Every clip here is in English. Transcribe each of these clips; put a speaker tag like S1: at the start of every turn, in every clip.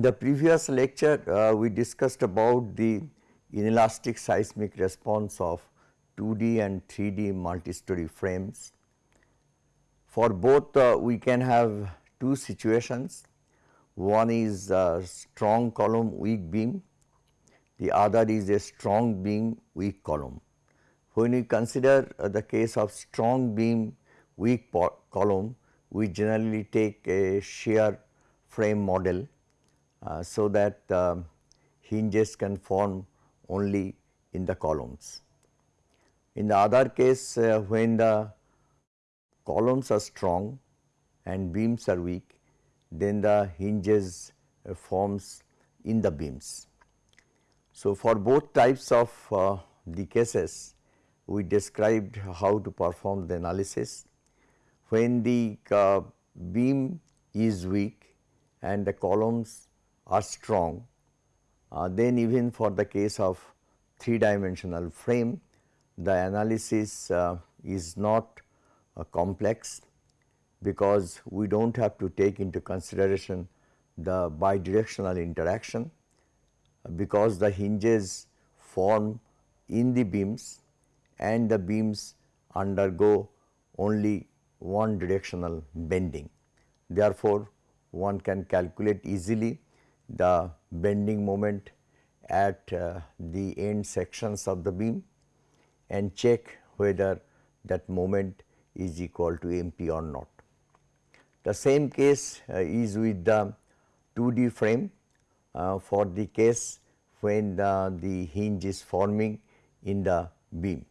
S1: In the previous lecture, uh, we discussed about the inelastic seismic response of 2D and 3D multi-story frames. For both uh, we can have two situations, one is a strong column weak beam, the other is a strong beam weak column. When we consider uh, the case of strong beam weak column, we generally take a shear frame model so that uh, hinges can form only in the columns. In the other case uh, when the columns are strong and beams are weak then the hinges uh, forms in the beams. So, for both types of uh, the cases we described how to perform the analysis. When the uh, beam is weak and the columns are strong, uh, then even for the case of 3 dimensional frame, the analysis uh, is not uh, complex because we do not have to take into consideration the bidirectional interaction because the hinges form in the beams and the beams undergo only one directional bending. Therefore, one can calculate easily the bending moment at uh, the end sections of the beam and check whether that moment is equal to MP or not. The same case uh, is with the 2D frame uh, for the case when the, the hinge is forming in the beam.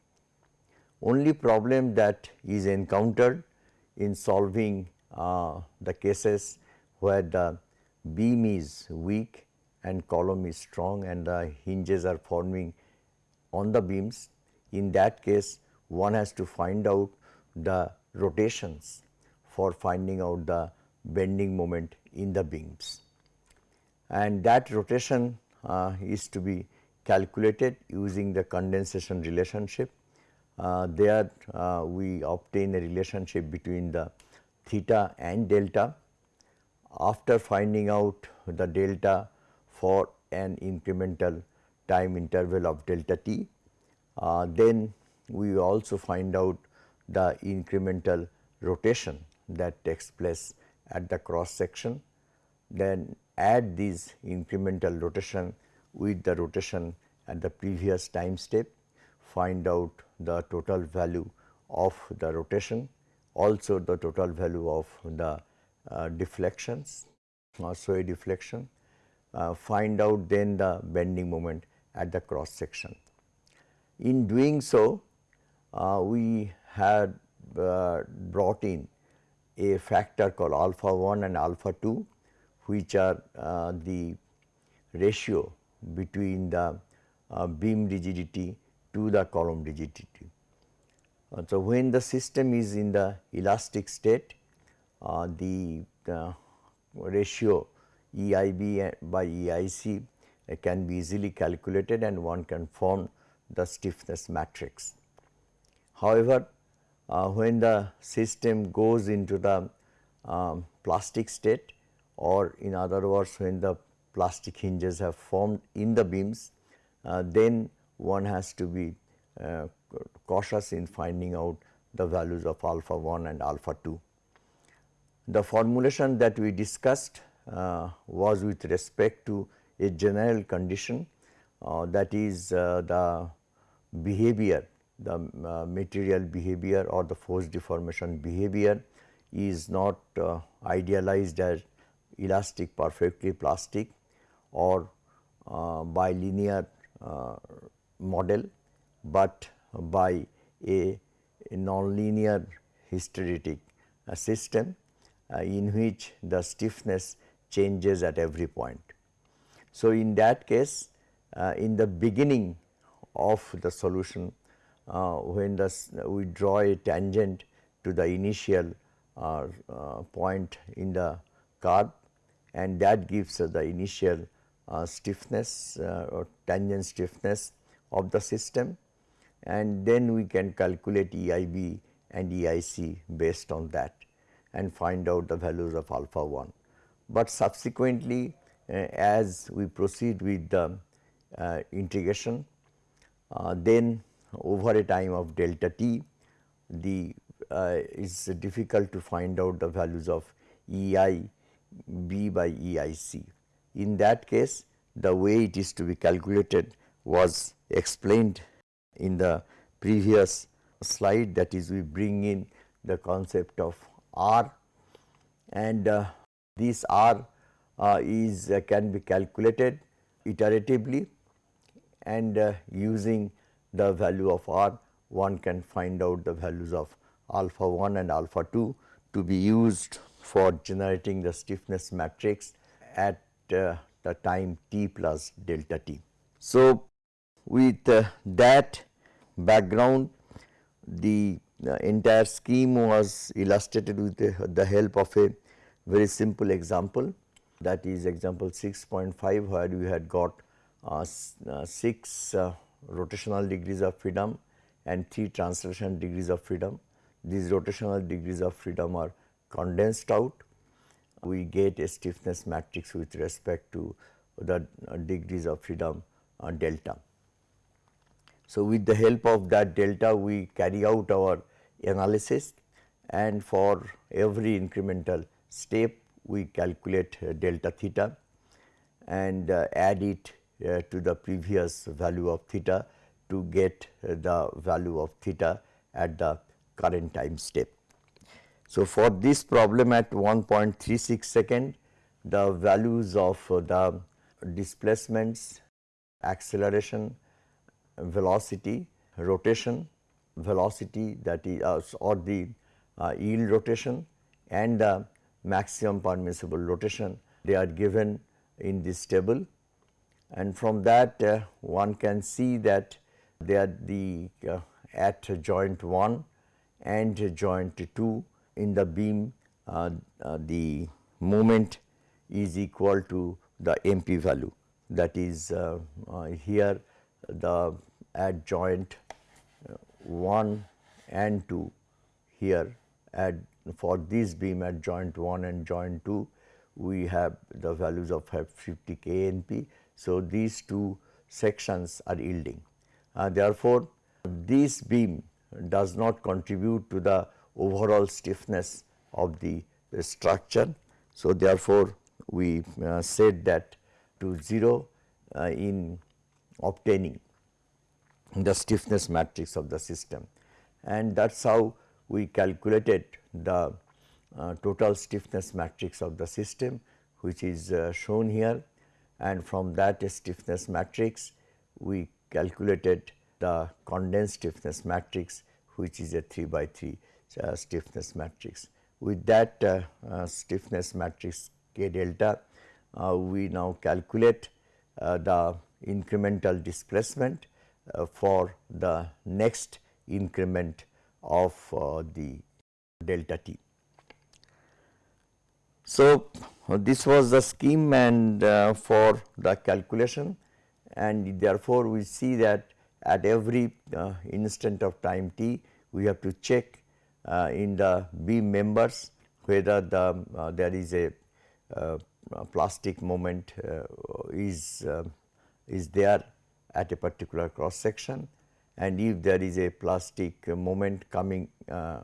S1: Only problem that is encountered in solving uh, the cases where the beam is weak and column is strong and the hinges are forming on the beams. In that case one has to find out the rotations for finding out the bending moment in the beams. And that rotation uh, is to be calculated using the condensation relationship. Uh, there uh, we obtain a relationship between the theta and delta after finding out the delta for an incremental time interval of delta t, uh, then we also find out the incremental rotation that takes place at the cross section. Then add this incremental rotation with the rotation at the previous time step, find out the total value of the rotation, also the total value of the deflections or sway deflection, uh, find out then the bending moment at the cross section. In doing so, uh, we had brought in a factor called alpha 1 and alpha 2 which are uh, the ratio between the uh, beam rigidity to the column rigidity. Uh, so, when the system is in the elastic state uh, the ratio EIB by EIC uh, can be easily calculated and one can form the stiffness matrix. However, uh, when the system goes into the um, plastic state or in other words when the plastic hinges have formed in the beams, uh, then one has to be uh, cautious in finding out the values of alpha 1 and alpha 2. The formulation that we discussed uh, was with respect to a general condition uh, that is uh, the behavior, the uh, material behavior or the force deformation behavior is not uh, idealized as elastic perfectly plastic or uh, bilinear model, but by a, nonlinear hysteretic system in which the stiffness changes at every point. So, in that case uh, in the beginning of the solution uh, when the we draw a tangent to the initial uh, uh, point in the curve and that gives us the initial uh, stiffness or tangent stiffness of the system and then we can calculate EIB and EIC based on that and find out the values of alpha 1. But subsequently as we proceed with the uh, integration uh, then over a time of delta t the uh, is difficult to find out the values of E i b by E i c. In that case the way it is to be calculated was explained in the previous slide that is we bring in the concept of R and uh, this R uh, is uh, can be calculated iteratively and uh, using the value of R one can find out the values of alpha 1 and alpha 2 to be used for generating the stiffness matrix at uh, the time t plus delta t. So, with uh, that background the uh, entire scheme was illustrated with the, the, help of a very simple example that is example 6.5 where we had got uh, uh 6 uh, rotational degrees of freedom and 3 translation degrees of freedom. These rotational degrees of freedom are condensed out. We get a stiffness matrix with respect to the uh, degrees of freedom delta. So, with the help of that delta we carry out our analysis and for every incremental step we calculate uh, delta theta and uh, add it uh, to the previous value of theta to get the value of theta at the current time step. So, for this problem at 1.36 second the values of the displacements, acceleration, velocity, rotation, velocity that is uh, or the uh, yield rotation and the maximum permissible rotation they are given in this table. And from that uh, one can see that they are the uh, at joint 1 and joint 2 in the beam uh, uh, the moment is equal to the MP value. That is here the at joint 1 and 2 here at for this beam at joint 1 and joint 2 we have the values of 50 kNp. So, these two sections are yielding. Uh, therefore, this beam does not contribute to the overall stiffness of the, structure. So, therefore, we uh, said that to 0 uh, in obtaining the stiffness matrix of the system. And that is how we calculated the uh, total stiffness matrix of the system which is uh, shown here. And from that stiffness matrix we calculated the condensed stiffness matrix which is a 3 by 3 uh, stiffness matrix. With that uh, uh, stiffness matrix k delta uh, we now calculate the incremental displacement for the next increment of uh, the delta t. So, uh, this was the scheme and for the calculation and therefore, we see that at every instant of time t we have to check in the beam members whether the uh, there is a uh, plastic moment uh, is is there at a particular cross section and if there is a plastic moment coming uh,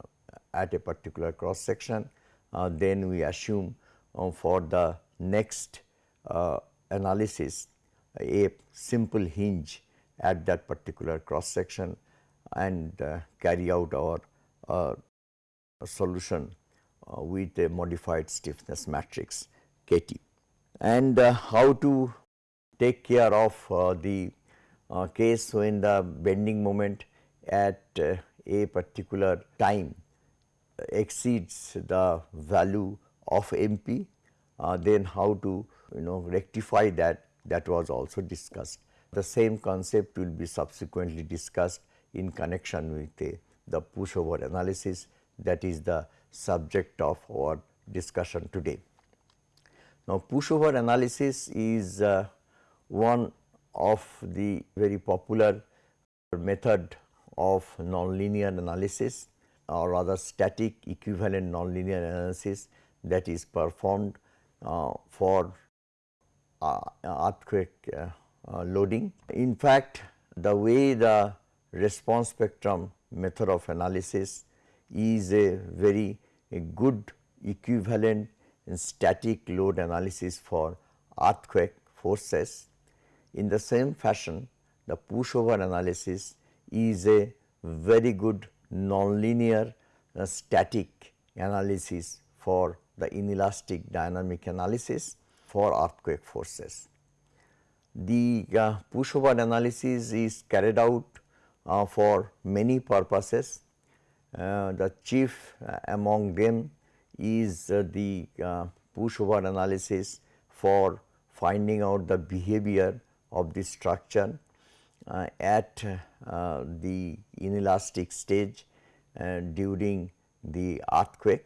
S1: at a particular cross section uh, then we assume uh, for the next uh, analysis a simple hinge at that particular cross section and uh, carry out our uh, solution with a modified stiffness matrix KT. And how to take care of the uh, case when the bending moment at uh, a particular time exceeds the value of MP, uh, then how to you know rectify that that was also discussed. The same concept will be subsequently discussed in connection with uh, the pushover analysis that is the subject of our discussion today. Now, pushover analysis is uh, one of the very popular method of nonlinear analysis or rather static equivalent nonlinear analysis that is performed uh, for uh, earthquake uh, uh, loading. In fact, the way the response spectrum method of analysis is a very a good equivalent static load analysis for earthquake forces. In the same fashion, the pushover analysis is a very good nonlinear uh, static analysis for the inelastic dynamic analysis for earthquake forces. The uh, pushover analysis is carried out uh, for many purposes. Uh, the chief uh, among them is uh, the uh, pushover analysis for finding out the behavior of the structure at the inelastic stage during the earthquake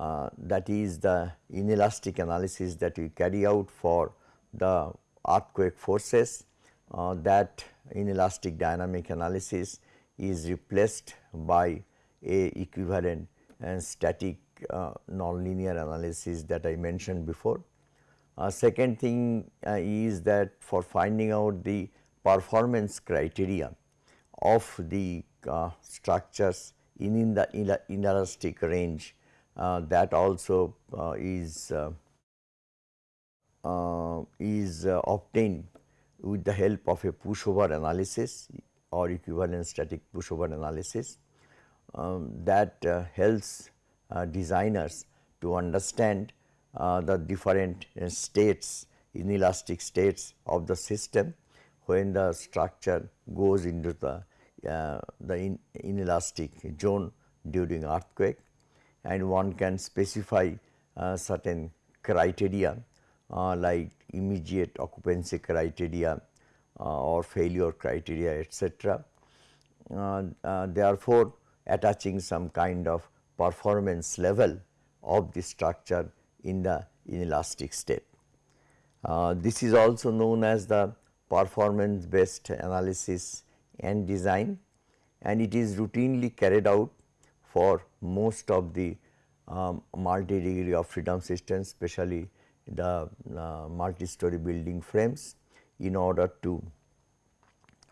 S1: uh, that is the inelastic analysis that we carry out for the earthquake forces uh, that inelastic dynamic analysis is replaced by a equivalent and static uh, nonlinear analysis that I mentioned before. Uh, second thing uh, is that for finding out the performance criteria of the uh, structures in, in the inelastic range uh, that also uh, is uh, is obtained with the help of a pushover analysis or equivalent static pushover analysis um, that helps designers to understand the different states inelastic states of the system when the structure goes into the the in, inelastic zone during earthquake and one can specify uh, certain criteria uh, like immediate occupancy criteria uh, or failure criteria etc. Uh, uh, therefore, attaching some kind of performance level of the structure in the inelastic state. Uh, this is also known as the performance based analysis and design and it is routinely carried out for most of the um, multi degree of freedom systems especially the uh, multi story building frames in order to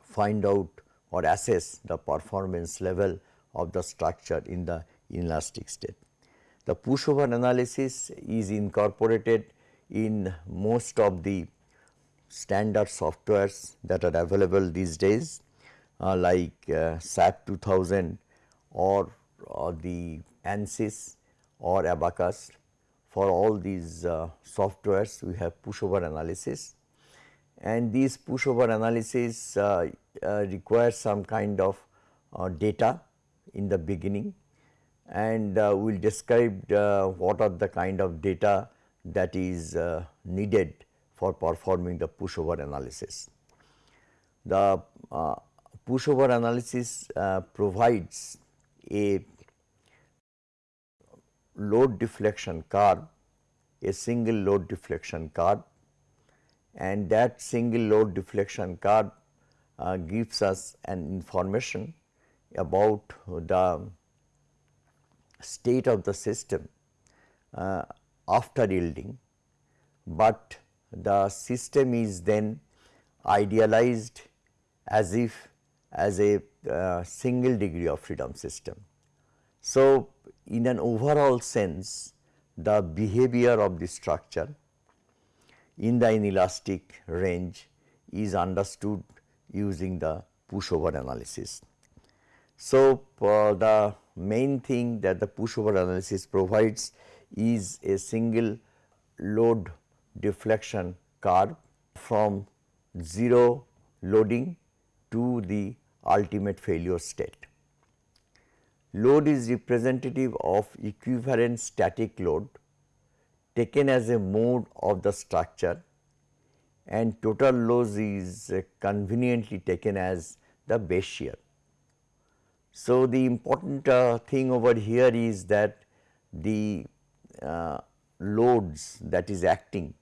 S1: find out or assess the performance level of the structure in the inelastic state. The pushover analysis is incorporated in most of the standard softwares that are available these days uh, like uh, SAP 2000 or or the ANSYS or Abaqus. For all these uh, softwares we have pushover analysis and these pushover analysis uh, uh, require some kind of uh, data in the beginning and uh, we will describe uh, what are the kind of data that is needed for performing the pushover analysis. The pushover analysis provides a load deflection curve, a single load deflection curve and that single load deflection curve uh, gives us an information about the state of the system uh, after yielding, but the system is then idealized as if as a uh, single degree of freedom system. So, in an overall sense the behavior of the structure in the inelastic range is understood using the pushover analysis. So, uh, the main thing that the pushover analysis provides is a single load deflection curve from 0 loading to the ultimate failure state. Load is representative of equivalent static load taken as a mode of the structure and total load is conveniently taken as the base shear. So, the important uh, thing over here is that the uh, loads that is acting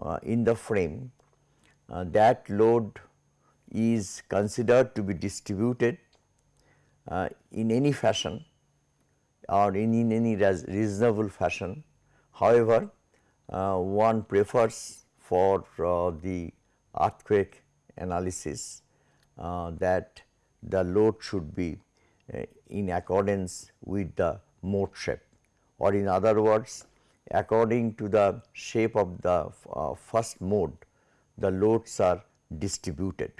S1: uh, in the frame uh, that load is considered to be distributed uh, in any fashion or in, in any reasonable fashion. However, uh, one prefers for the earthquake analysis that the load should be in accordance with the mode shape or in other words according to the shape of the uh, first mode the loads are distributed.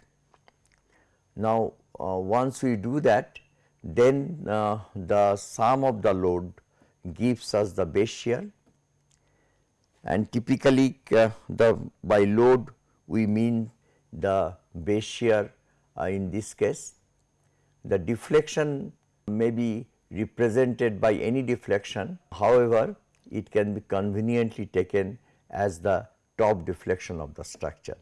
S1: Now, uh, once we do that then uh, the sum of the load gives us the base shear and typically uh, the by load we mean the base shear uh, in this case. The deflection may be represented by any deflection however, it can be conveniently taken as the top deflection of the structure.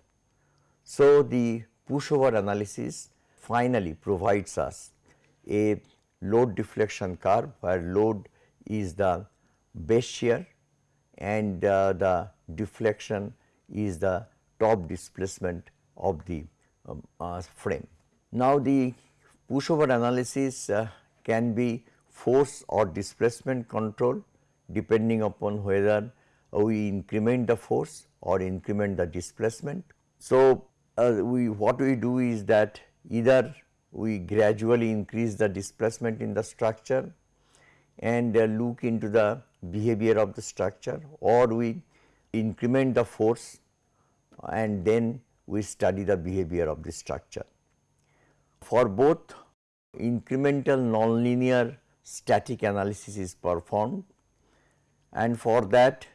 S1: So, the pushover analysis finally provides us a load deflection curve where load is the base shear and uh, the deflection is the top displacement of the um, uh, frame. Now, the pushover analysis uh, can be force or displacement control depending upon whether we increment the force or increment the displacement. So, uh, we what we do is that either we gradually increase the displacement in the structure and uh, look into the behavior of the structure or we increment the force and then we study the behavior of the structure. For both incremental nonlinear static analysis is performed and for that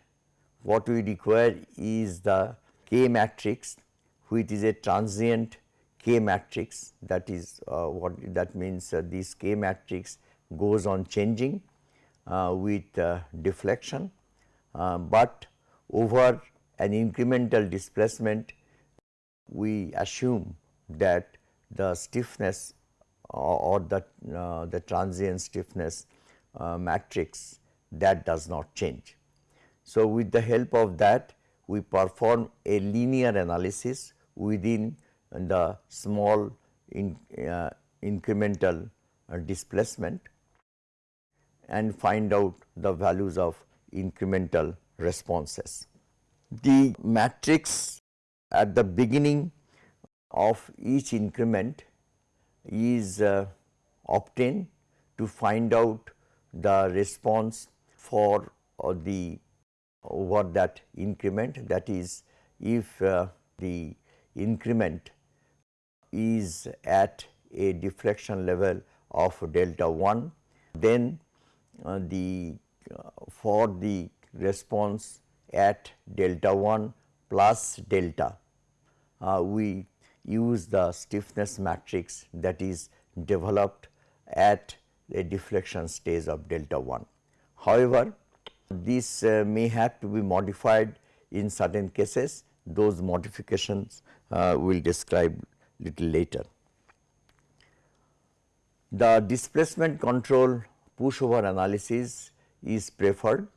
S1: what we require is the K matrix which is a transient K matrix. That is uh, what that means uh, this K matrix goes on changing uh, with uh, deflection, uh, but over an incremental displacement we assume that the stiffness or the, uh, the transient stiffness uh, matrix that does not change. So, with the help of that we perform a linear analysis within the small in, uh, incremental uh, displacement and find out the values of incremental responses. The matrix at the beginning of each increment is uh, obtained to find out the response for uh, the over that increment that is if uh, the increment is at a deflection level of delta 1 then uh, the uh, for the response at delta 1 plus delta uh, we use the stiffness matrix that is developed at a deflection stage of delta 1. However, this uh, may have to be modified in certain cases those modifications uh, we will describe little later. The displacement control pushover analysis is preferred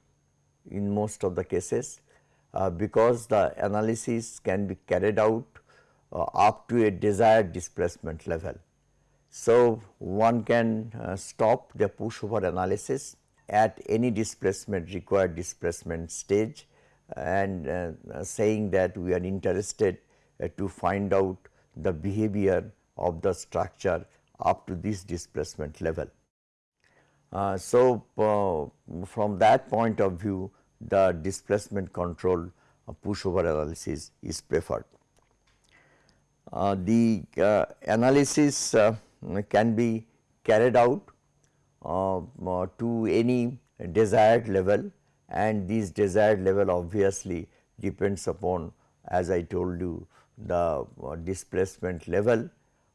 S1: in most of the cases uh, because the analysis can be carried out uh, up to a desired displacement level. So, one can uh, stop the pushover analysis at any displacement required displacement stage and uh, saying that we are interested uh, to find out the behavior of the structure up to this displacement level. Uh, so, uh, from that point of view the displacement control pushover analysis is preferred. Uh, the uh, analysis uh, can be carried out to any desired level and this desired level obviously depends upon as I told you the displacement level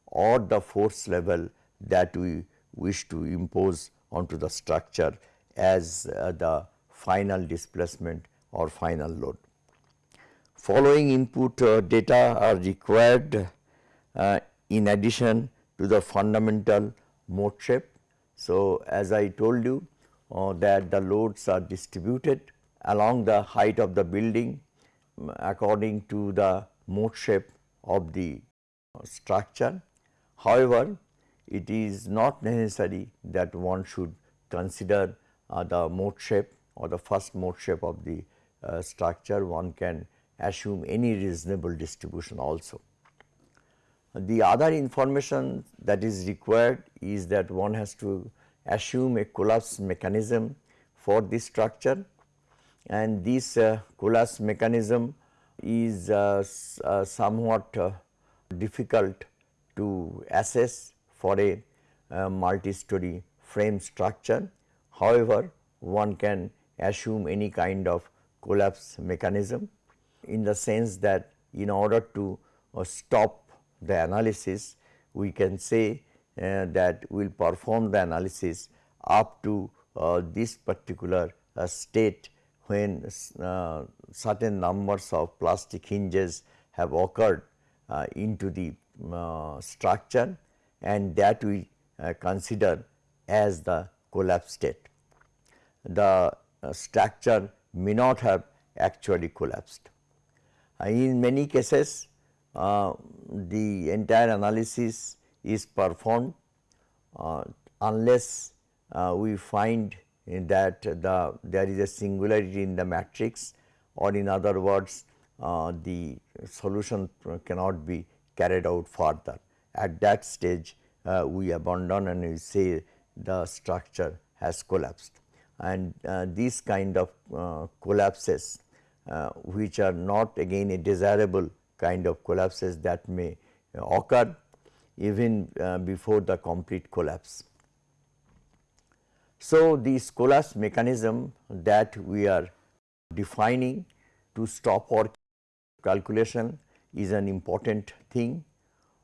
S1: or the force level that we wish to impose onto the structure as uh, the final displacement or final load following input uh, data are required uh, in addition to the fundamental mode shape. So, as I told you uh, that the loads are distributed along the height of the building um, according to the mode shape of the structure. However, it is not necessary that one should consider uh, the mode shape or the first mode shape of the uh, structure one can assume any reasonable distribution also. The other information that is required is that one has to assume a collapse mechanism for this structure and this uh, collapse mechanism is uh, uh, somewhat uh, difficult to assess for a uh, multi-story frame structure. However, one can assume any kind of collapse mechanism in the sense that in order to uh, stop the analysis we can say uh, that we will perform the analysis up to uh, this particular uh, state when uh, certain numbers of plastic hinges have occurred uh, into the structure and that we consider as the collapse state. The structure may not have actually collapsed. In many cases uh, the entire analysis is performed uh, unless uh, we find that the there is a singularity in the matrix or in other words uh, the solution cannot be carried out further. At that stage uh, we abandon and we say the structure has collapsed and uh, these kind of collapses which are not again a desirable kind of collapses that may occur even uh, before the complete collapse. So, this collapse mechanism that we are defining to stop our calculation is an important thing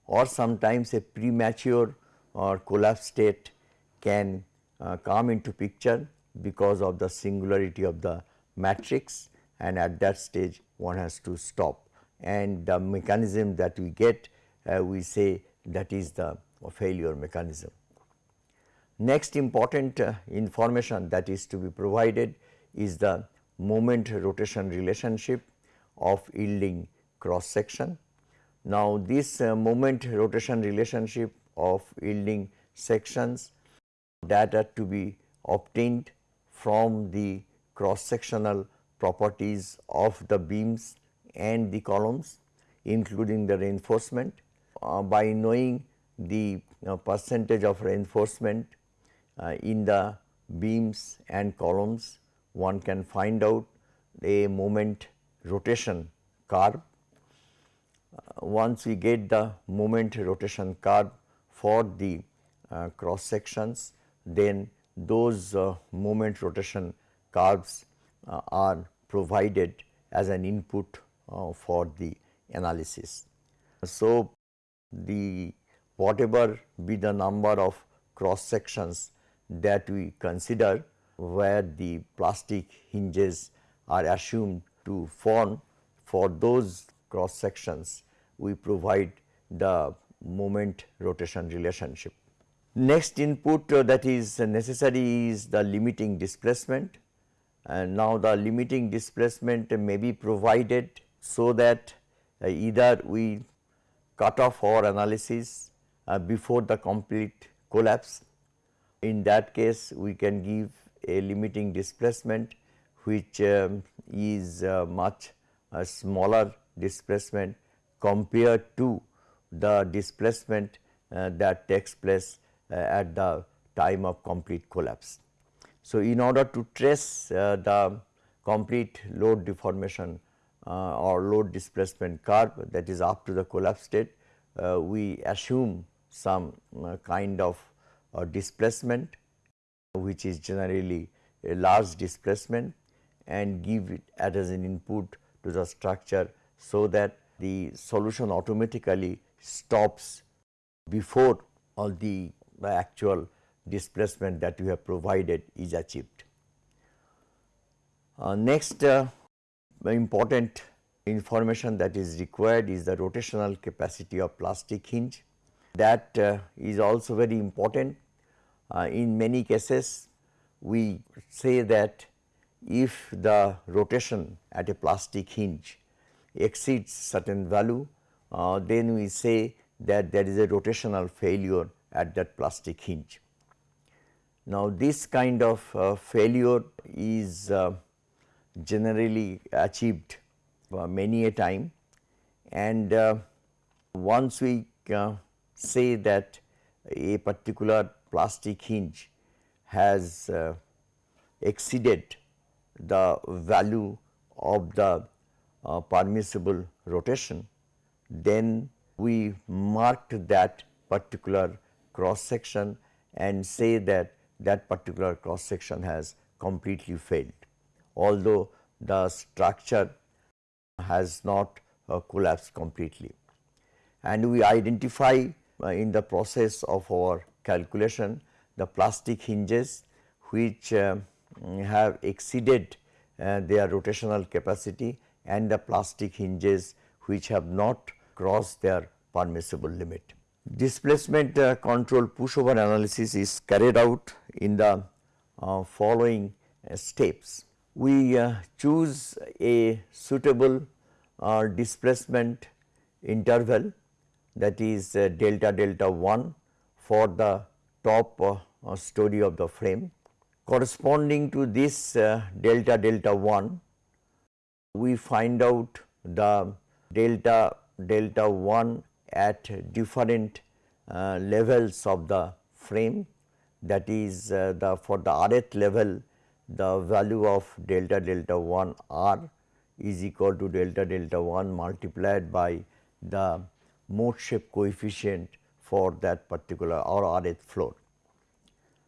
S1: or sometimes a premature or collapse state can uh, come into picture because of the singularity of the matrix and at that stage one has to stop and the mechanism that we get uh, we say that is the failure mechanism. Next important uh, information that is to be provided is the moment rotation relationship of yielding cross section. Now, this uh, moment rotation relationship of yielding sections are to be obtained from the cross sectional properties of the beams and the columns including the reinforcement. Uh, by knowing the uh, percentage of reinforcement uh, in the beams and columns one can find out a moment rotation curve. Uh, once we get the moment rotation curve for the uh, cross sections then those uh, moment rotation curves are provided as an input uh, for the analysis. So, the whatever be the number of cross sections that we consider where the plastic hinges are assumed to form for those cross sections we provide the moment rotation relationship. Next input uh, that is necessary is the limiting displacement and now the limiting displacement may be provided so that uh, either we cut off our analysis uh, before the complete collapse. In that case, we can give a limiting displacement which um, is uh, much uh, smaller displacement compared to the displacement uh, that takes place uh, at the time of complete collapse. So, in order to trace the complete load deformation uh, or load displacement curve that is up to the collapse state, uh, we assume some uh, kind of displacement which is generally a large displacement and give it as an input to the structure so that the solution automatically stops before all the, the actual displacement that we have provided is achieved. Uh, next uh, important information that is required is the rotational capacity of plastic hinge that uh, is also very important. Uh, in many cases we say that if the rotation at a plastic hinge exceeds certain value uh, then we say that there is a rotational failure at that plastic hinge. Now, this kind of uh, failure is uh, generally achieved uh, many a time. And uh, once we uh, say that a particular plastic hinge has exceeded the value of the permissible rotation, then we marked that particular cross section and say that that particular cross section has completely failed. Although the structure has not uh, collapsed completely. And we identify uh, in the process of our calculation the plastic hinges which uh, have exceeded uh, their rotational capacity and the plastic hinges which have not crossed their permissible limit. Displacement uh, control pushover analysis is carried out in the uh, following uh, steps. We uh, choose a suitable uh, displacement interval that is uh, delta delta 1 for the top story of the frame. Corresponding to this delta delta 1, we find out the delta delta 1 at different uh, levels of the frame that is uh, the for the rth level the value of delta delta 1 r is equal to delta delta 1 multiplied by the mode shape coefficient for that particular or rth floor.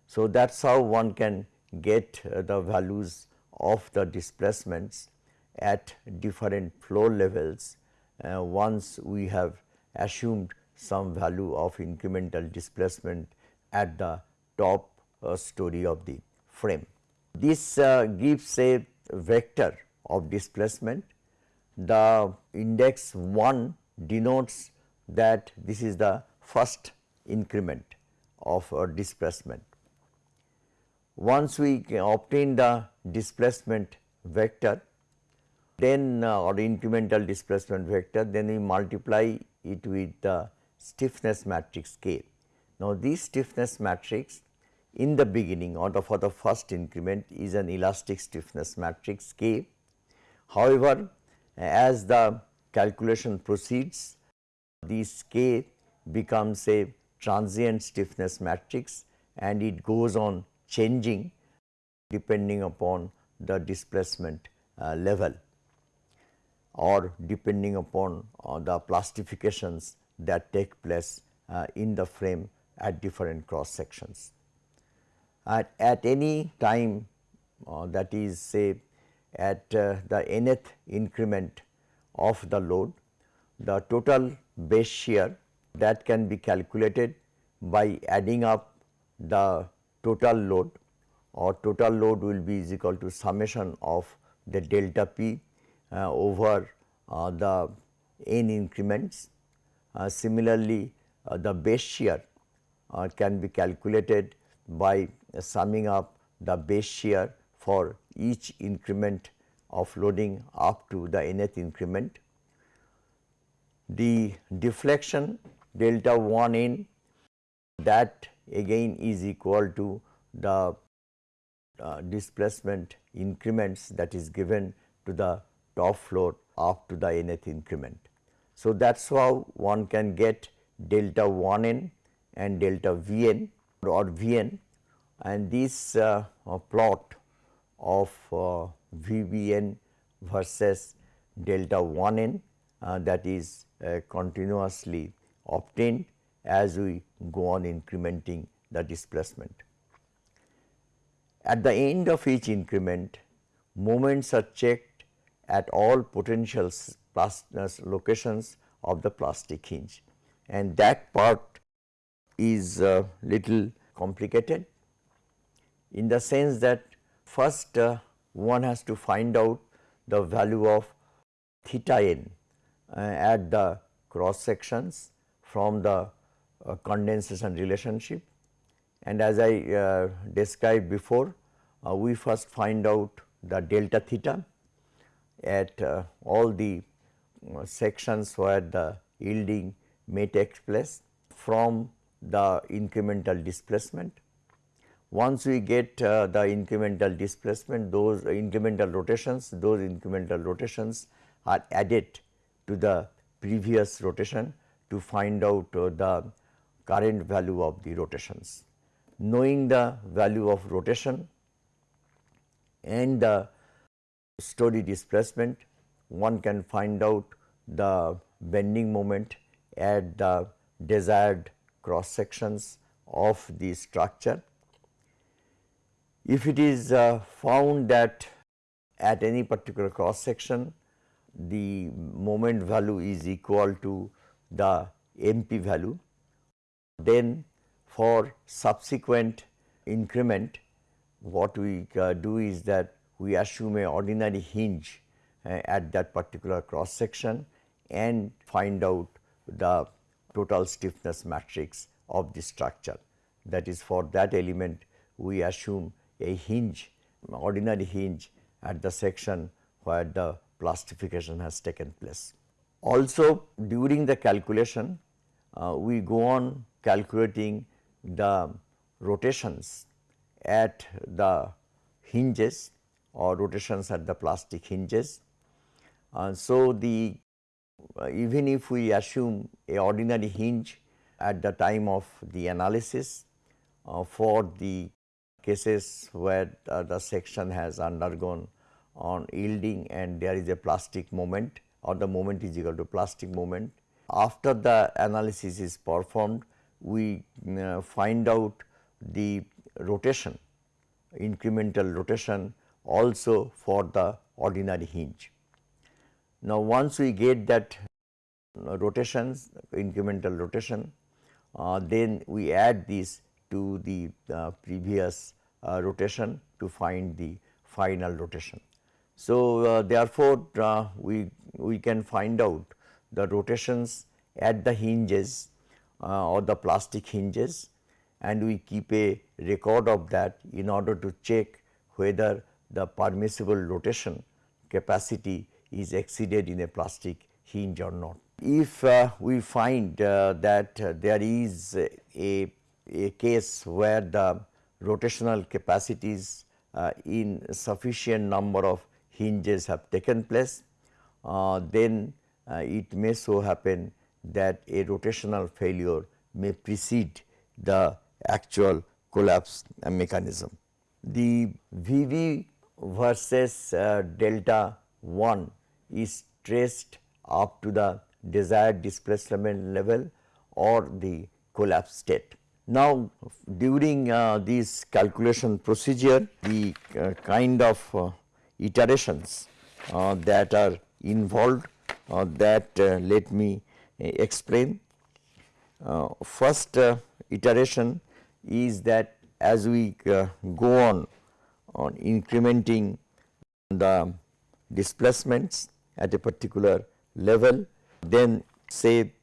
S1: So, that is how one can get uh, the values of the displacements at different floor levels uh, once we have assumed some value of incremental displacement at the top uh, story of the frame. This uh, gives a vector of displacement. The index 1 denotes that this is the first increment of uh, displacement. Once we obtain the displacement vector, then uh, or incremental displacement vector, then we multiply it with the stiffness matrix K. Now, this stiffness matrix in the beginning or the for the first increment is an elastic stiffness matrix K. However, as the calculation proceeds, this K becomes a transient stiffness matrix and it goes on changing depending upon the displacement uh, level or depending upon uh, the plastifications that take place uh, in the frame at different cross sections. At, at any time uh, that is say at uh, the nth increment of the load, the total base shear that can be calculated by adding up the total load or total load will be is equal to summation of the delta p over uh, the n increments. Uh, similarly, the base shear can be calculated by summing up the base shear for each increment of loading up to the nth increment. The deflection delta 1 n that again is equal to the uh, displacement increments that is given to the top floor up to the nth increment. So, that is how one can get delta 1 n and delta V n or V n and this uh, plot of uh, V B n versus delta 1 n uh, that is uh, continuously obtained as we go on incrementing the displacement. At the end of each increment, moments are checked at all potential locations of the plastic hinge. And that part is a little complicated in the sense that first uh, one has to find out the value of theta n uh, at the cross sections from the uh, condensation relationship. And as I uh, described before uh, we first find out the delta theta at uh, all the uh, sections where the yielding may take place from the incremental displacement. Once we get uh, the incremental displacement, those incremental rotations, those incremental rotations are added to the previous rotation to find out uh, the current value of the rotations. Knowing the value of rotation and the story displacement, one can find out the bending moment at the desired cross sections of the structure. If it is uh, found that at any particular cross section the moment value is equal to the MP value, then for subsequent increment what we uh, do is that we assume a ordinary hinge uh, at that particular cross section and find out the total stiffness matrix of the structure. That is for that element we assume a hinge ordinary hinge at the section where the plastification has taken place. Also during the calculation uh, we go on calculating the rotations at the hinges or rotations at the plastic hinges. Uh, so, the uh, even if we assume a ordinary hinge at the time of the analysis uh, for the cases where the section has undergone on yielding and there is a plastic moment or the moment is equal to plastic moment. After the analysis is performed, we uh, find out the rotation, incremental rotation also for the ordinary hinge. Now, once we get that uh, rotations incremental rotation, uh, then we add this to the uh, previous uh, rotation to find the final rotation. So, uh, therefore, uh, we, we can find out the rotations at the hinges or the plastic hinges and we keep a record of that in order to check whether the permissible rotation capacity is exceeded in a plastic hinge or not. If uh, we find uh, that uh, there is a, a case where the rotational capacities uh, in sufficient number of hinges have taken place, uh, then uh, it may so happen that a rotational failure may precede the actual collapse mechanism. The Vb versus uh, delta 1 is traced up to the desired displacement level or the collapse state. Now, during uh, this calculation procedure, the uh, kind of uh, iterations uh, that are involved uh, that let me explain. first iteration is that as we go on on incrementing the displacements at a particular level. Then say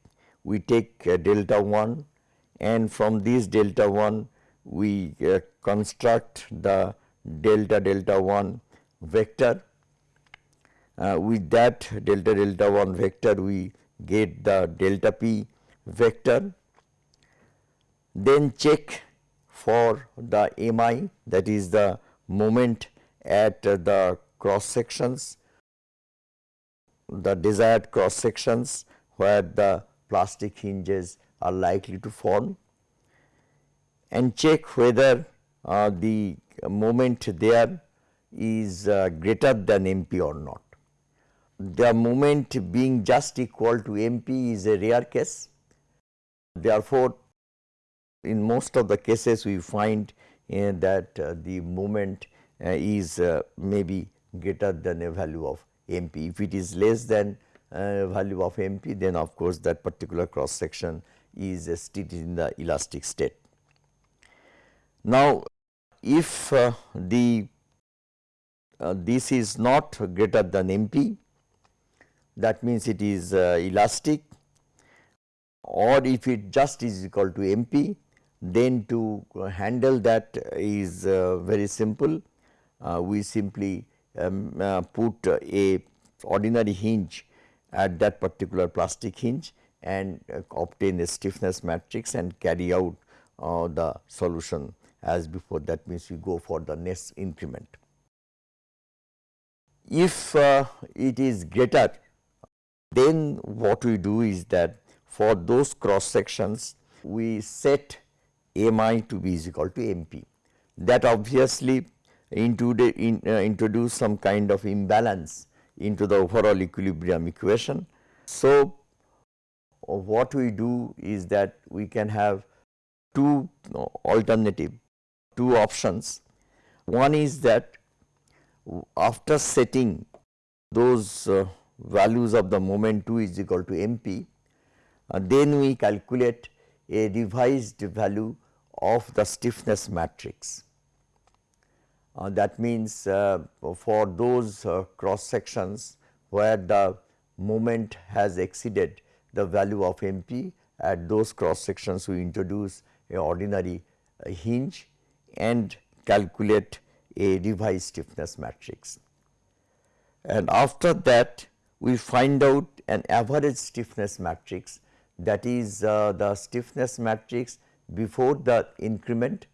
S1: we take uh, delta 1 and from this delta 1 we uh, construct the delta delta 1 vector. Uh, with that delta delta 1 vector we get the delta p vector. Then check for the mi that is the moment at the cross sections, the desired cross sections where the plastic hinges are likely to form and check whether uh, the moment there is uh, greater than MP or not. The moment being just equal to MP is a rare case. Therefore, in most of the cases we find that uh, the moment uh, is maybe greater than a value of MP. If it is less than value of MP then of course that particular cross section is still in the elastic state. Now, if uh, the uh, this is not greater than MP that means it is uh, elastic or if it just is equal to MP then to handle that is uh, very simple. Uh, we simply um, uh, put a ordinary hinge at that particular plastic hinge and obtain a stiffness matrix and carry out the solution as before that means we go for the next increment. If uh, it is greater then what we do is that for those cross sections we set mi to be is equal to mp. That obviously in, uh, introduce some kind of imbalance into the overall equilibrium equation. So, what we do is that we can have two alternative, two options. One is that after setting those uh, values of the moment 2 is equal to mp, uh, then we calculate a revised value of the stiffness matrix. Uh, that means, uh, for those uh, cross sections where the moment has exceeded the value of MP at those cross sections we introduce a ordinary uh, hinge and calculate a revised stiffness matrix. And after that we find out an average stiffness matrix that is uh, the stiffness matrix before the increment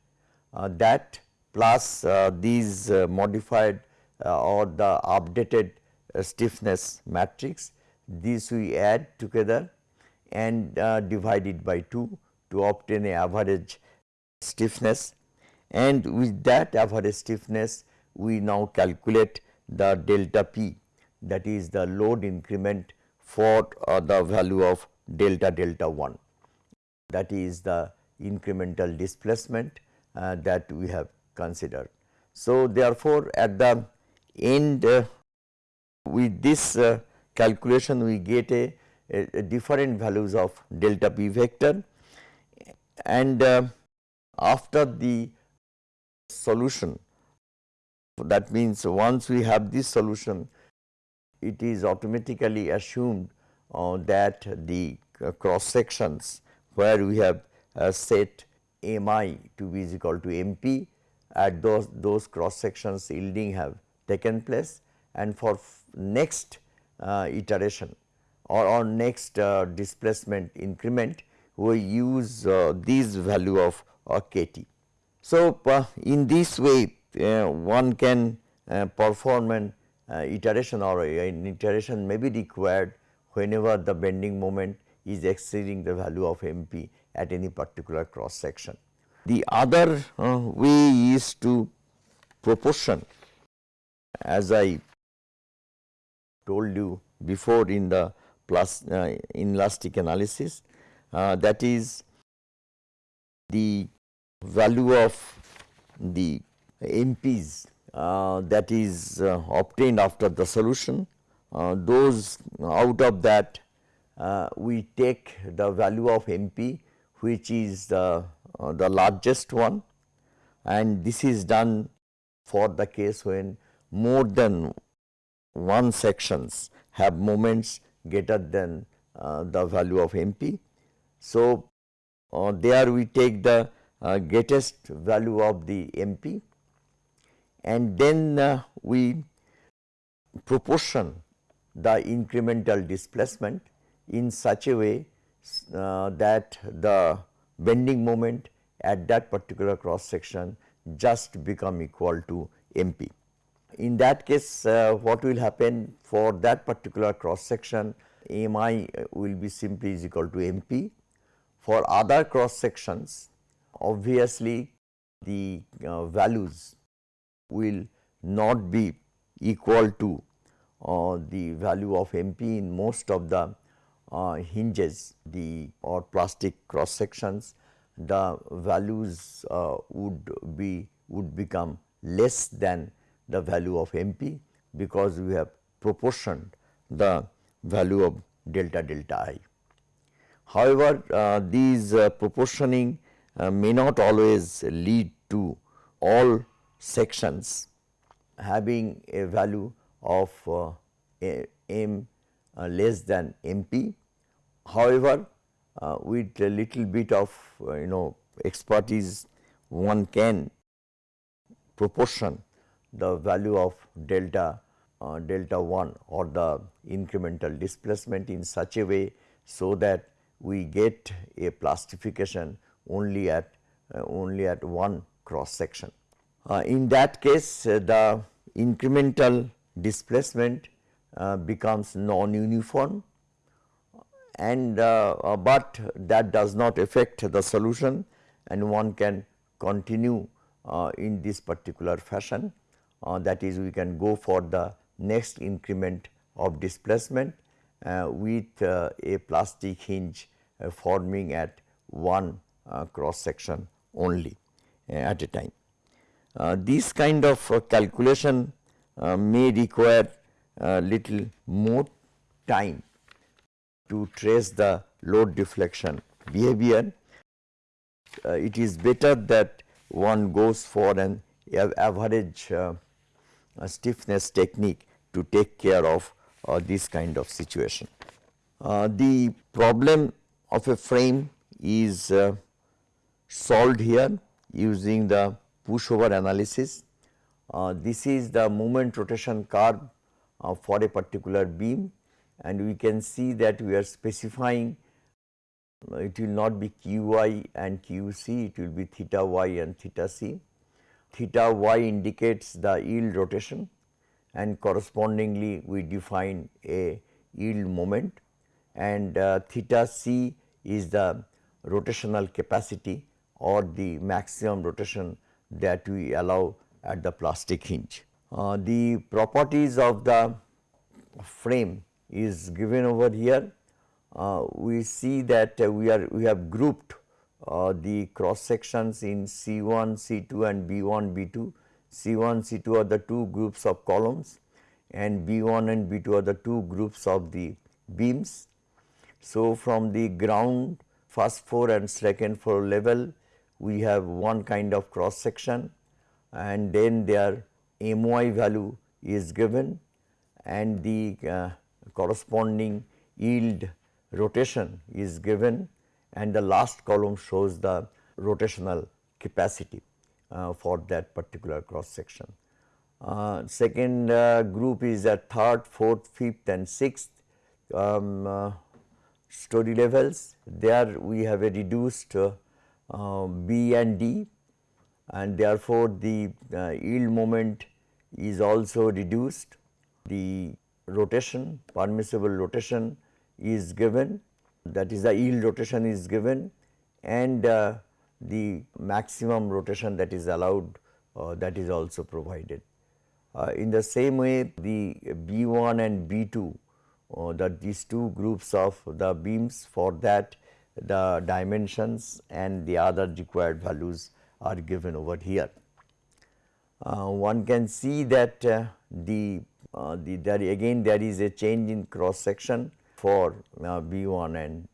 S1: uh, that plus uh, these uh, modified uh, or the updated stiffness matrix these we add together and divide it by 2 to obtain a average stiffness. And with that average stiffness we now calculate the delta p that is the load increment for uh, the value of delta delta 1 that is the incremental displacement uh, that we have considered. So, therefore, at the end uh, with this uh, calculation we get a, a, a, different values of delta p vector and uh, after the solution that means once we have this solution it is automatically assumed uh, that the uh, cross sections where we have set mi to be is equal to mp at those those cross sections yielding have taken place and for next uh, iteration or on next uh, displacement increment we use uh, this value of kt. So, in this way one can perform an uh, iteration or an iteration may be required whenever the bending moment is exceeding the value of MP at any particular cross section. The other uh, way is to proportion as I told you before in the plus uh, inelastic analysis uh, that is the value of the MPs uh, that is uh, obtained after the solution. Uh, those out of that we take the value of MP which is the, the largest one and this is done for the case when more than one sections have moments greater than uh, the value of MP. So, uh, there we take the uh, greatest value of the MP and then uh, we proportion the incremental displacement in such a way uh, that the bending moment at that particular cross section just become equal to MP. In that case uh, what will happen for that particular cross section MI will be simply is equal to MP. For other cross sections obviously the uh, values will not be equal to uh, the value of MP in most of the uh, hinges the or plastic cross sections the values uh, would be would become less than the value of MP because we have proportioned the value of delta delta i. However, uh, these uh, proportioning uh, may not always lead to all sections having a value of uh, m uh, less than MP. However, uh, with a little bit of uh, you know expertise one can proportion the value of delta uh, delta 1 or the incremental displacement in such a way so that we get a plastification only at uh, only at one cross section. Uh, in that case the incremental displacement uh, becomes non-uniform and uh, uh, but that does not affect the solution and one can continue uh, in this particular fashion uh, that is we can go for the next increment of displacement with a plastic hinge forming at one cross section only at a time. this kind of calculation may require little more time to trace the load deflection behavior. Uh, it is better that one goes for an average uh, stiffness technique to take care of uh, this kind of situation. Uh, the problem of a frame is uh, solved here using the pushover analysis. Uh, this is the moment rotation curve for a particular beam and we can see that we are specifying uh, it will not be qy and qc, it will be theta y and theta c. Theta y indicates the yield rotation and correspondingly we define a yield moment and uh, theta c is the rotational capacity or the maximum rotation that we allow at the plastic hinge. Uh, the properties of the frame is given over here. Uh, we see that we are we have grouped uh, the cross sections in C1, C2 and B1, B2. C1, C2 are the two groups of columns and B1 and B2 are the two groups of the beams. So, from the ground first floor and second floor level we have one kind of cross section and then their MY value is given and the uh, corresponding yield rotation is given and the last column shows the rotational capacity uh, for that particular cross section. Uh, second uh, group is at third, fourth, fifth and sixth um, uh, story levels. There we have a reduced uh, B and D and therefore, the yield moment is also reduced. The rotation, permissible rotation is given that is the yield rotation is given and uh, the maximum rotation that is allowed uh, that is also provided. Uh, in the same way the B1 and B2 uh, that these two groups of the beams for that the dimensions and the other required values are given over here. Uh, one can see that uh, the uh, the, there again there is a change in cross section for uh, B1 and,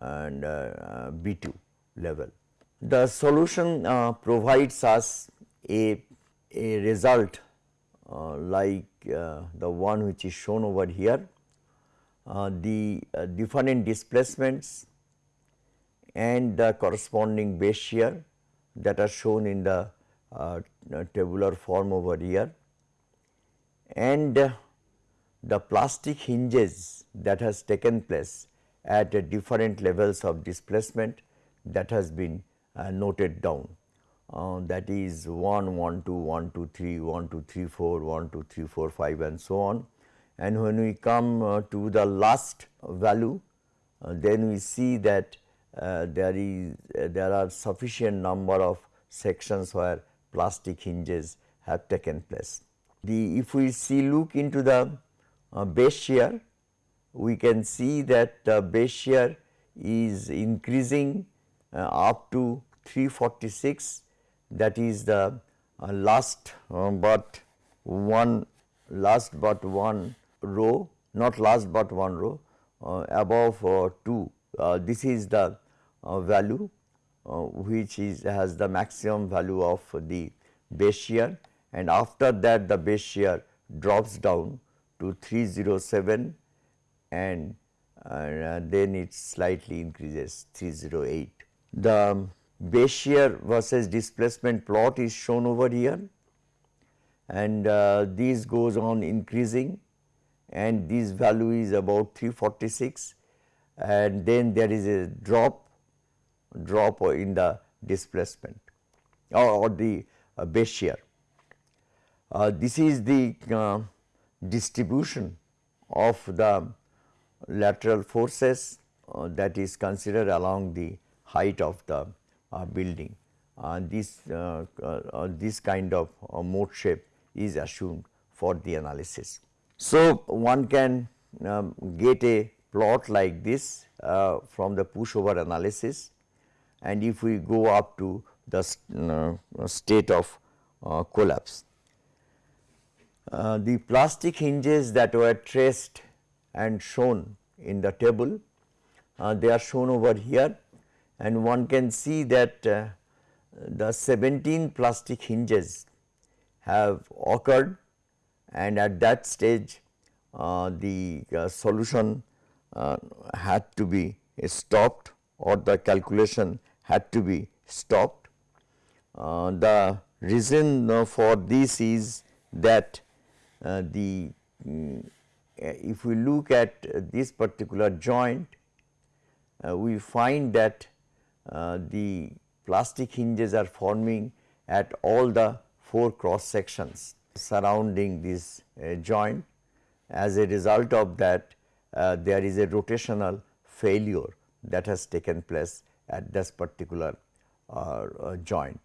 S1: and uh, B2 level. The solution provides us a, a result like the one which is shown over here. the different displacements and the corresponding base shear that are shown in the uh, tabular form over here and the plastic hinges that has taken place at different levels of displacement that has been uh, noted down. Uh, that is 1, 1, 2, 1, 2, 3, 1, 2, 3, 4, 1, 2, 3, 4, 5 and so on. And when we come uh, to the last value, uh, then we see that uh, there is uh, there are sufficient number of sections where plastic hinges have taken place. The if we see look into the uh, base shear, we can see that the base shear is increasing uh, up to 346 that is the uh, last uh, but one last but one row not last but one row uh, above uh, 2 this is the value which is has the maximum value of the base shear. And after that the base shear drops down to 307 and uh, then it slightly increases 308. The base shear versus displacement plot is shown over here. And uh, this goes on increasing. And this value is about 346 and then there is a drop drop in the displacement or, or the uh, base shear uh, this is the uh, distribution of the lateral forces uh, that is considered along the height of the uh, building. This, uh, this kind of mode shape is assumed for the analysis. So, one can um, get a plot like this from the pushover analysis and if we go up to the state of collapse. the plastic hinges that were traced and shown in the table, they are shown over here and one can see that uh, the 17 plastic hinges have occurred and at that stage uh, the uh, solution uh, had to be stopped or the calculation had to be stopped. Uh, the reason uh, for this is that the um, if we look at this particular joint, we find that uh, the plastic hinges are forming at all the four cross sections surrounding this uh, joint. As a result of that uh, there is a rotational failure that has taken place at this particular uh, uh, joint.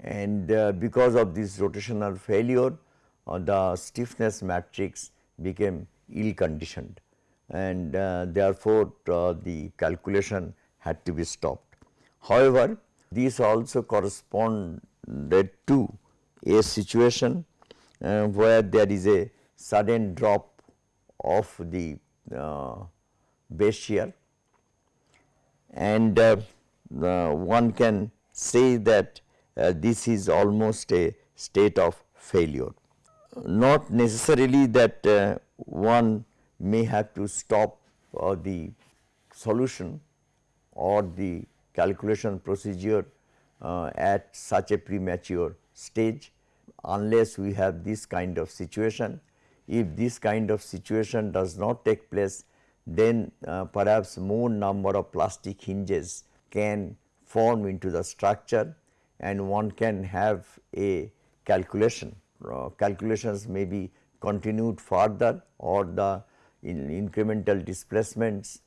S1: And uh, because of this rotational failure the stiffness matrix became ill conditioned and therefore, the calculation had to be stopped. However, these also corresponded to a situation uh, where there is a sudden drop of the uh, base shear and uh, one can say that uh, this is almost a state of failure. Not necessarily that uh, one may have to stop uh, the solution or the calculation procedure uh, at such a premature stage unless we have this kind of situation. If this kind of situation does not take place then uh, perhaps more number of plastic hinges can form into the structure and one can have a calculation. Uh, calculations may be continued further or the in incremental displacements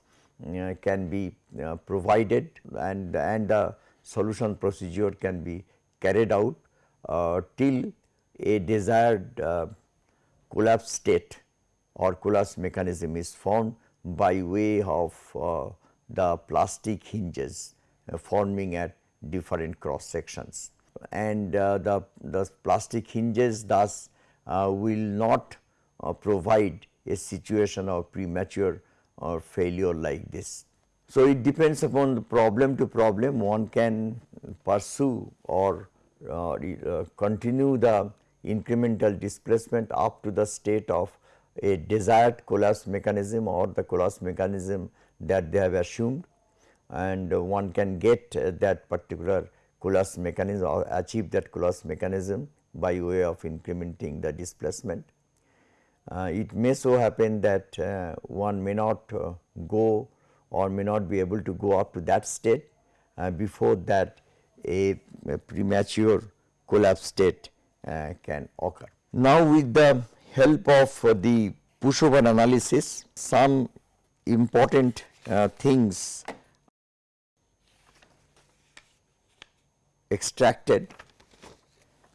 S1: uh, can be uh, provided and, and the solution procedure can be carried out uh, till a desired collapse state or collapse mechanism is formed by way of uh, the plastic hinges uh, forming at different cross sections. And uh, the, the plastic hinges thus will not provide a situation of premature or failure like this. So, it depends upon the problem to problem one can pursue or uh, uh, continue the incremental displacement up to the state of a desired collapse mechanism or the collapse mechanism that they have assumed and uh, one can get uh, that particular collapse mechanism or achieve that collapse mechanism by way of incrementing the displacement. Uh, it may so happen that uh, one may not uh, go or may not be able to go up to that state before that a, a, premature collapse state can occur. Now, with the help of the pushover analysis, some important uh, things extracted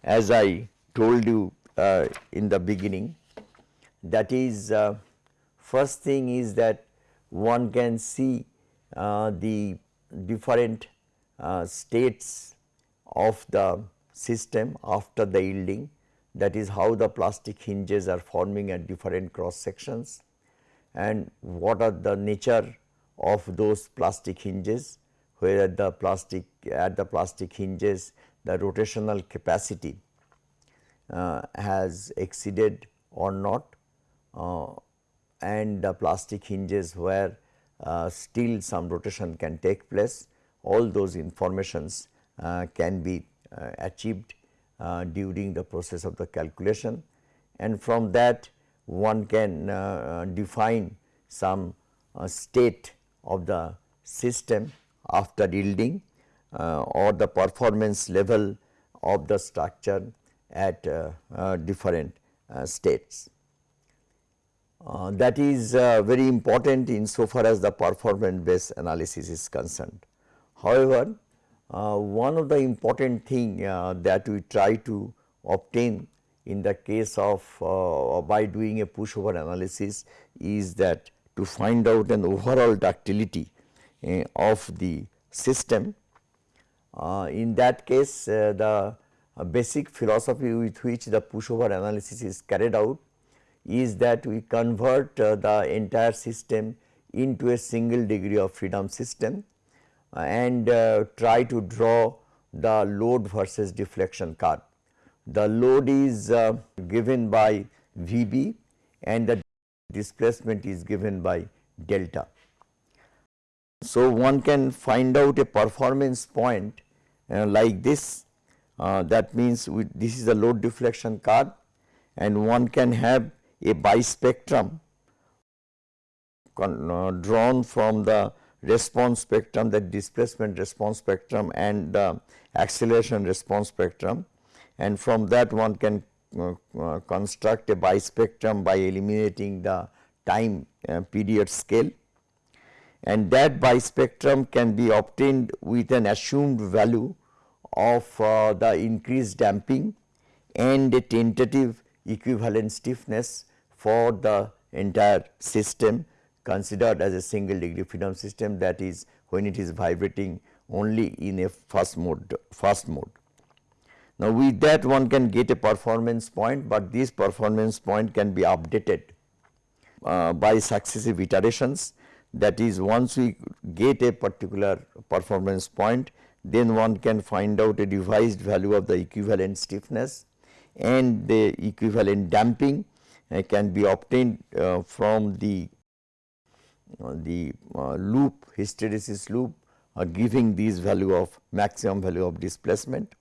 S1: as I told you uh, in the beginning that is uh, first thing is that one can see uh, the different uh, states of the system after the yielding that is how the plastic hinges are forming at different cross sections and what are the nature of those plastic hinges where the plastic at the plastic hinges the rotational capacity uh, has exceeded or not uh, and the plastic hinges where uh, still some rotation can take place. All those informations uh, can be achieved during the process of the calculation and from that one can define some state of the system after yielding uh, or the performance level of the structure at uh, uh, different states. uh, that is uh, very important in so far as the performance based analysis is concerned. However, uh, one of the important thing uh, that we try to obtain in the case of uh, by doing a pushover analysis is that to find out an overall ductility uh, of the system. in that case, the basic philosophy with which the pushover analysis is carried out is that we convert uh, the entire system into a single degree of freedom system uh, and uh, try to draw the load versus deflection curve. The load is uh, given by Vb and the displacement is given by delta. So, one can find out a performance point uh, like this uh, that means this is the load deflection curve and one can have a bispectrum uh, drawn from the response spectrum that displacement response spectrum and uh, acceleration response spectrum. And from that one can uh, uh, construct a bispectrum by eliminating the time uh, period scale. And that bispectrum can be obtained with an assumed value of uh, the increased damping and a tentative equivalent stiffness for the entire system considered as a single degree freedom system that is when it is vibrating only in a fast mode fast mode. Now, with that one can get a performance point, but this performance point can be updated uh, by successive iterations that is once we get a particular performance point then one can find out a revised value of the equivalent stiffness and the equivalent damping uh, can be obtained uh, from the the uh, loop hysteresis loop uh, giving these value of maximum value of displacement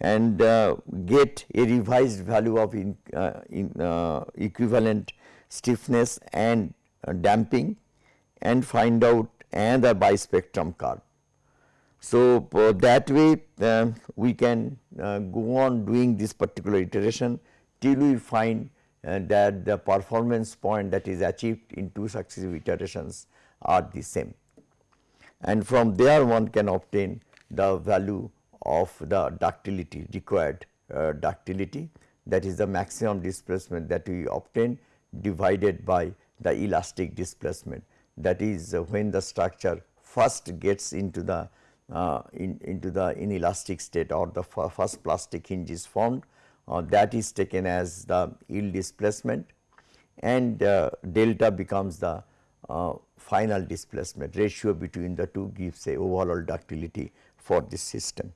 S1: and uh, get a revised value of in, in equivalent stiffness and damping and find out another bispectrum curve. So, uh, that way uh, we can uh, go on doing this particular iteration till we find uh, that the performance point that is achieved in two successive iterations are the same. And from there one can obtain the value of the ductility required uh, ductility that is the maximum displacement that we obtain divided by the elastic displacement that is uh, when the structure first gets into the uh, in, into the inelastic state or the first plastic hinge is formed uh, that is taken as the yield displacement and uh, delta becomes the uh, final displacement ratio between the two gives a overall ductility for this system.